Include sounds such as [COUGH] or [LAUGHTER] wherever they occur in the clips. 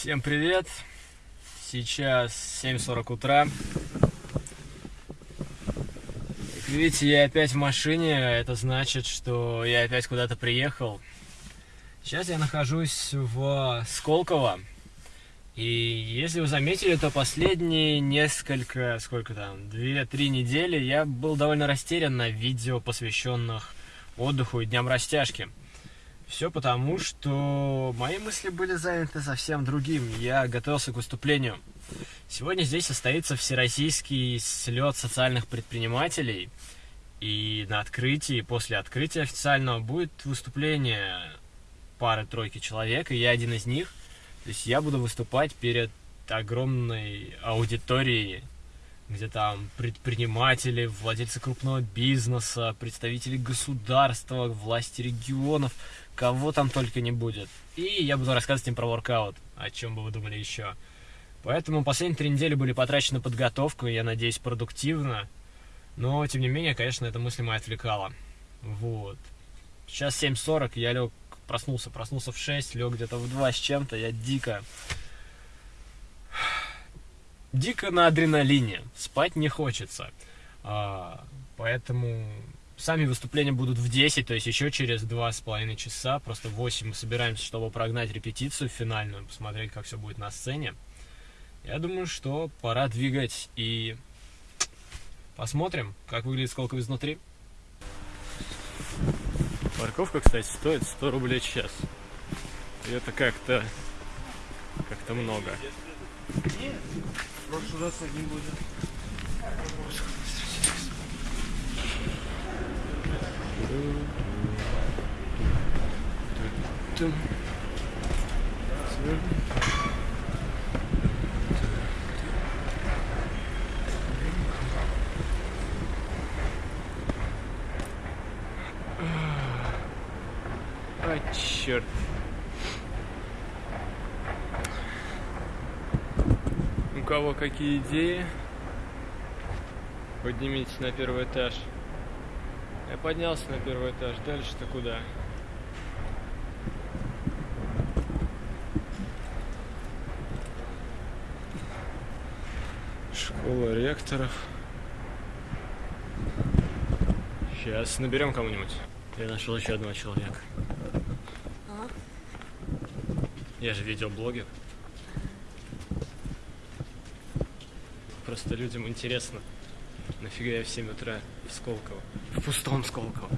Всем привет! Сейчас 7.40 утра. Как видите, я опять в машине. Это значит, что я опять куда-то приехал. Сейчас я нахожусь в Сколково. И если вы заметили, то последние несколько, сколько там, 2-3 недели я был довольно растерян на видео, посвященных отдыху и дням растяжки. Все потому, что мои мысли были заняты совсем другим. Я готовился к выступлению. Сегодня здесь состоится всероссийский слет социальных предпринимателей. И на открытии, после открытия официального, будет выступление пары-тройки человек, и я один из них. То есть я буду выступать перед огромной аудиторией, где там предприниматели, владельцы крупного бизнеса, представители государства, власти регионов, кого там только не будет. И я буду рассказывать им про воркаут, о чем бы вы думали еще. Поэтому последние три недели были потрачены на подготовку, я надеюсь, продуктивно. Но, тем не менее, конечно, эта мысль моя отвлекала. Вот. Сейчас 7.40, я лег, проснулся, проснулся в 6, лег где-то в 2 с чем-то, я дико... Дико на адреналине, спать не хочется. А, поэтому Сами выступления будут в 10, то есть еще через два с половиной часа. Просто в 8 мы собираемся, чтобы прогнать репетицию финальную, посмотреть, как все будет на сцене. Я думаю, что пора двигать и посмотрим, как выглядит сколько изнутри. Парковка, кстати, стоит 100 рублей час. И это как-то как-то много. В прошлый раз один будет. А, черт. У кого какие идеи? Поднимитесь на первый этаж. Я поднялся на первый этаж. Дальше-то куда? Школа ректоров. Сейчас наберем кому-нибудь. Я нашел еще одного человека. А? Я же видеоблогер. Просто людям интересно. Нафига я в 7 утра в Сколково? В пустом Сколково.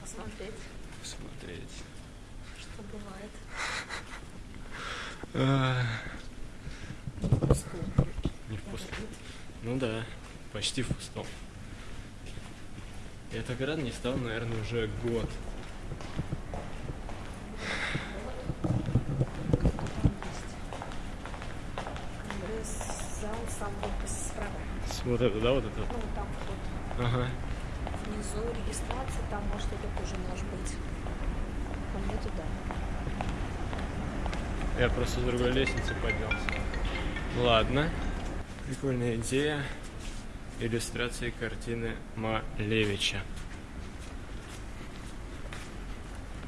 Посмотреть. Посмотреть. Что бывает. [LAUGHS] Не в пустом. Ну да, почти в пустом. Я так рад не стал, наверное, уже год. Справа. Вот это, да, вот это? Ну, там. Ага. Внизу регистрация, там может это тоже может быть. По мне туда. Я просто с другой лестницы поднялся. Ладно. Прикольная идея. Иллюстрации картины Малевича.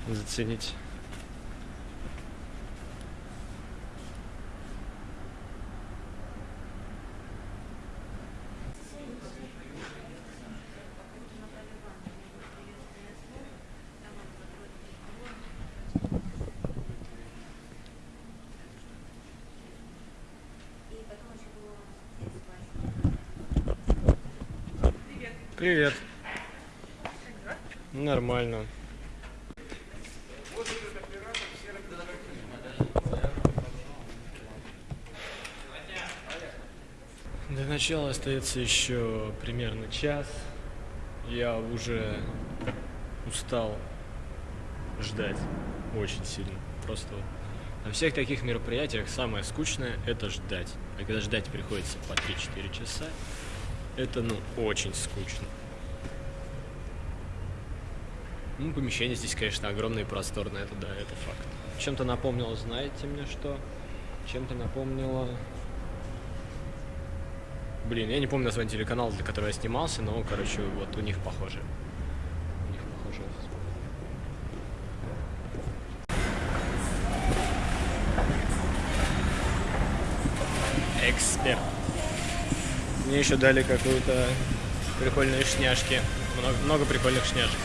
Заценить. Привет. Нормально. До начала остается еще примерно час. Я уже устал ждать очень сильно. Просто на всех таких мероприятиях самое скучное это ждать. А когда ждать приходится по 3-4 часа, это, ну, очень скучно. Ну, помещение здесь, конечно, огромное и просторное, это да, это факт. Чем-то напомнило, знаете мне что? Чем-то напомнило... Блин, я не помню название телеканала, для которого я снимался, но, короче, вот у них похоже. У них похоже эксперт. Мне еще дали какую-то прикольные шняшки. Много, много прикольных шняшек.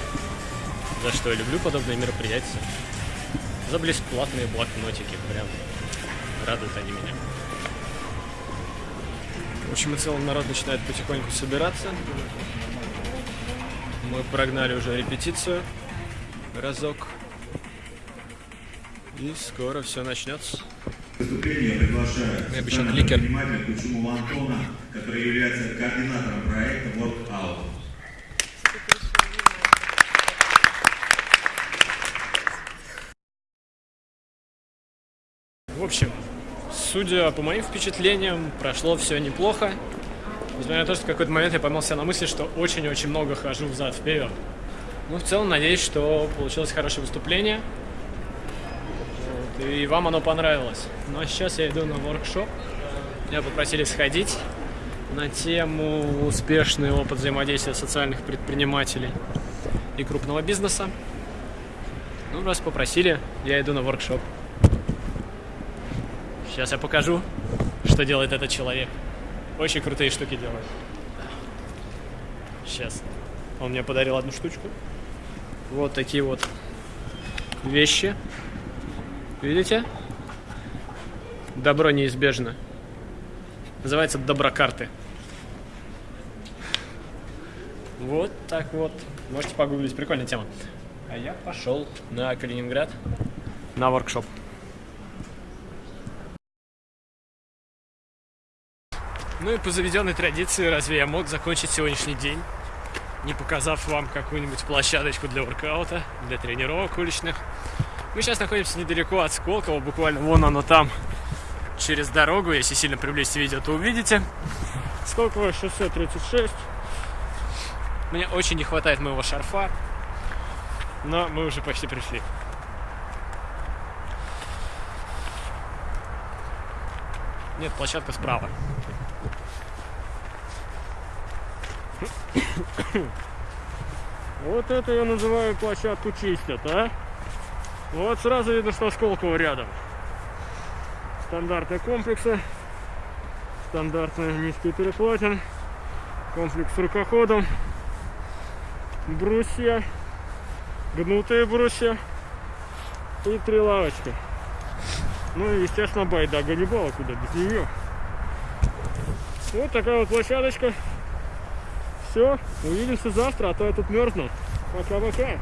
За что я люблю подобные мероприятия. За бесплатные блокнотики. Прям радуют они меня. В общем и целом народ начинает потихоньку собираться. Мы прогнали уже репетицию. Разок. И скоро все начнется. выступление приглашаю Я обещал кликер. Кучумова Антона, который является координатором проекта Workout. В общем, судя по моим впечатлениям, прошло все неплохо. Несмотря на то, что в какой-то момент я поймал себя на мысли, что очень-очень много хожу взад вперед. Ну, в целом, надеюсь, что получилось хорошее выступление. Вот, и вам оно понравилось. Ну, а сейчас я иду на воркшоп. Меня попросили сходить на тему успешный опыт взаимодействия социальных предпринимателей и крупного бизнеса. Ну, раз попросили, я иду на воркшоп. Сейчас я покажу, что делает этот человек. Очень крутые штуки делает. Сейчас. Он мне подарил одну штучку. Вот такие вот вещи. Видите? Добро неизбежно. Называется доброкарты. Вот так вот. Можете погуглить. Прикольная тема. А я пошел на Калининград на воркшоп. Ну и по заведенной традиции, разве я мог закончить сегодняшний день, не показав вам какую-нибудь площадочку для воркаута, для тренировок уличных? Мы сейчас находимся недалеко от Сколково, буквально вон оно там, через дорогу. Если сильно приблизить видео, то увидите. Сколково шоссе 36. Мне очень не хватает моего шарфа, но мы уже почти пришли. Нет, площадка справа. Вот это я называю площадку чистят, а? Вот сразу видно, что Сколково рядом. Стандартные комплексы. Стандартный низкий перекладин. Комплекс с рукоходом. Брусья. Гнутые брусья. И три лавочки. Ну и, естественно, байда Ганнибала, куда без нее. Вот такая вот площадочка. Все, увидимся завтра, а то я тут мерзну. Пока-пока.